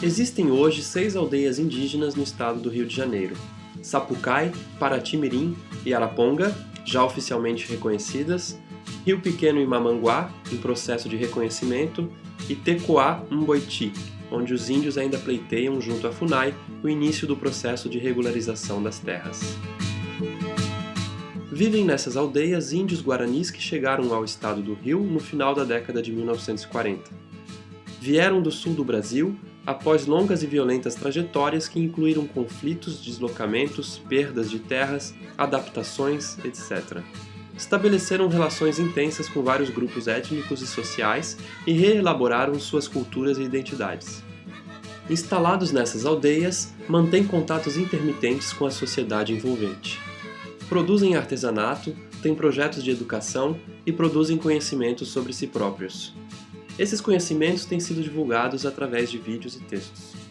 Existem hoje seis aldeias indígenas no estado do Rio de Janeiro. Sapucai, Paratimirim e Araponga, já oficialmente reconhecidas, Rio Pequeno e Mamanguá, em processo de reconhecimento, e Tecoá Mboiti, onde os índios ainda pleiteiam junto à FUNAI o início do processo de regularização das terras. Vivem nessas aldeias índios guaranis que chegaram ao estado do Rio no final da década de 1940. Vieram do sul do Brasil após longas e violentas trajetórias que incluíram conflitos, deslocamentos, perdas de terras, adaptações, etc. Estabeleceram relações intensas com vários grupos étnicos e sociais e reelaboraram suas culturas e identidades. Instalados nessas aldeias, mantêm contatos intermitentes com a sociedade envolvente. Produzem artesanato, têm projetos de educação e produzem conhecimentos sobre si próprios. Esses conhecimentos têm sido divulgados através de vídeos e textos.